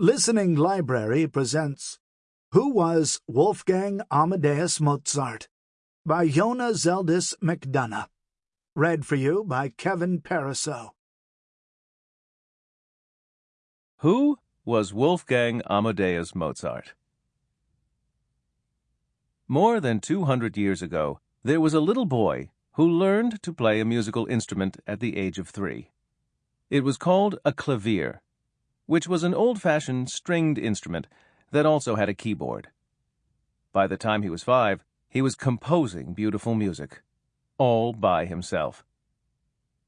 Listening Library presents Who Was Wolfgang Amadeus Mozart? by Yona Zeldis McDonough. Read for you by Kevin Pariseau. Who was Wolfgang Amadeus Mozart? More than 200 years ago, there was a little boy who learned to play a musical instrument at the age of three. It was called a clavier which was an old fashioned stringed instrument that also had a keyboard. By the time he was five, he was composing beautiful music, all by himself.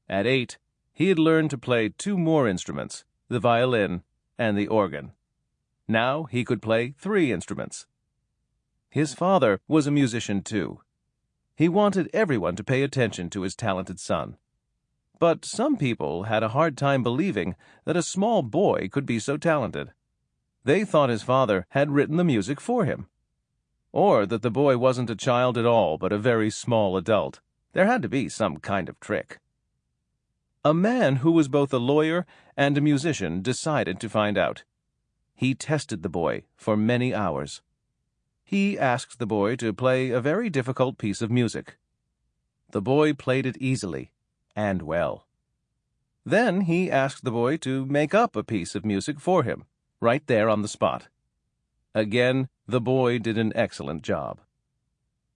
At eight, he had learned to play two more instruments, the violin and the organ. Now he could play three instruments. His father was a musician too. He wanted everyone to pay attention to his talented son. But some people had a hard time believing that a small boy could be so talented. They thought his father had written the music for him. Or that the boy wasn't a child at all, but a very small adult. There had to be some kind of trick. A man who was both a lawyer and a musician decided to find out. He tested the boy for many hours. He asked the boy to play a very difficult piece of music. The boy played it easily and well. Then he asked the boy to make up a piece of music for him, right there on the spot. Again, the boy did an excellent job.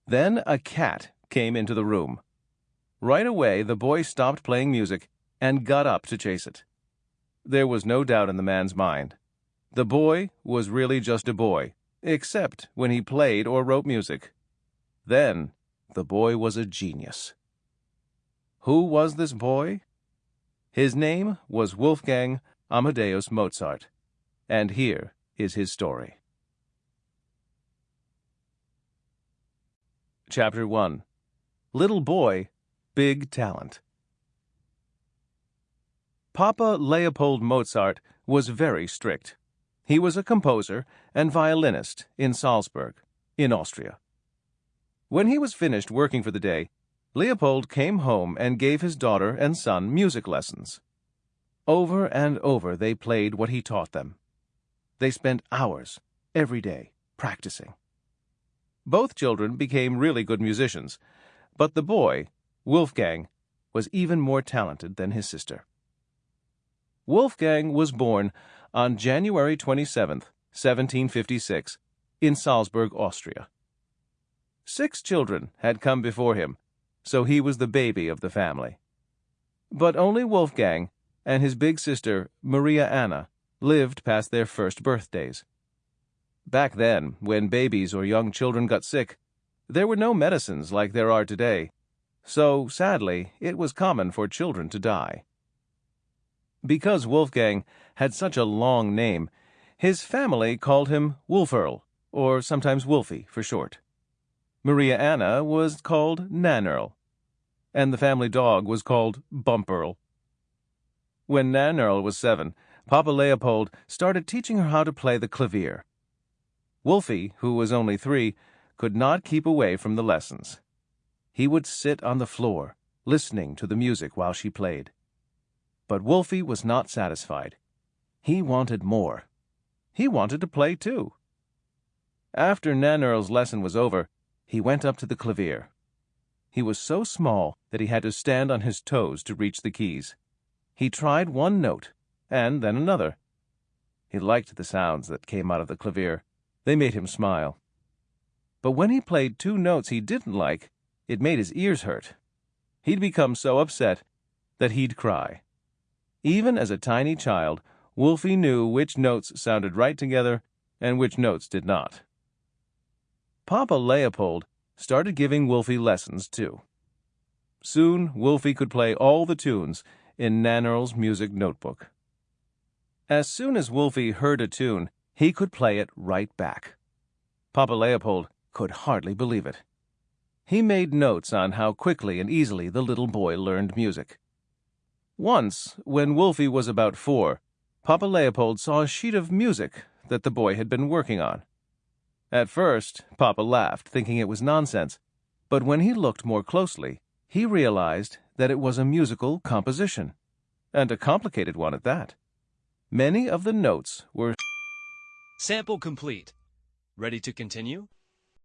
Then a cat came into the room. Right away, the boy stopped playing music and got up to chase it. There was no doubt in the man's mind. The boy was really just a boy, except when he played or wrote music. Then, the boy was a genius. Who was this boy? His name was Wolfgang Amadeus Mozart, and here is his story. Chapter 1 Little Boy, Big Talent. Papa Leopold Mozart was very strict. He was a composer and violinist in Salzburg, in Austria. When he was finished working for the day, Leopold came home and gave his daughter and son music lessons. Over and over they played what he taught them. They spent hours every day practicing. Both children became really good musicians, but the boy, Wolfgang, was even more talented than his sister. Wolfgang was born on January 27, 1756, in Salzburg, Austria. Six children had come before him, so he was the baby of the family. But only Wolfgang and his big sister, Maria Anna, lived past their first birthdays. Back then, when babies or young children got sick, there were no medicines like there are today, so sadly, it was common for children to die. Because Wolfgang had such a long name, his family called him Wolferl, or sometimes Wolfie for short. Maria Anna was called Nannerl, and the family dog was called Bumperl. When Nannerl was seven, Papa Leopold started teaching her how to play the clavier. Wolfie, who was only three, could not keep away from the lessons. He would sit on the floor, listening to the music while she played. But Wolfie was not satisfied. He wanted more. He wanted to play too. After Nannerl's lesson was over, he went up to the clavier. He was so small that he had to stand on his toes to reach the keys. He tried one note, and then another. He liked the sounds that came out of the clavier. They made him smile. But when he played two notes he didn't like, it made his ears hurt. He'd become so upset that he'd cry. Even as a tiny child, Wolfie knew which notes sounded right together and which notes did not. Papa Leopold started giving Wolfie lessons too. Soon Wolfie could play all the tunes in Nannerl's music notebook. As soon as Wolfie heard a tune, he could play it right back. Papa Leopold could hardly believe it. He made notes on how quickly and easily the little boy learned music. Once, when Wolfie was about four, Papa Leopold saw a sheet of music that the boy had been working on. At first, Papa laughed, thinking it was nonsense, but when he looked more closely, he realized that it was a musical composition, and a complicated one at that. Many of the notes were Sample complete. Ready to continue?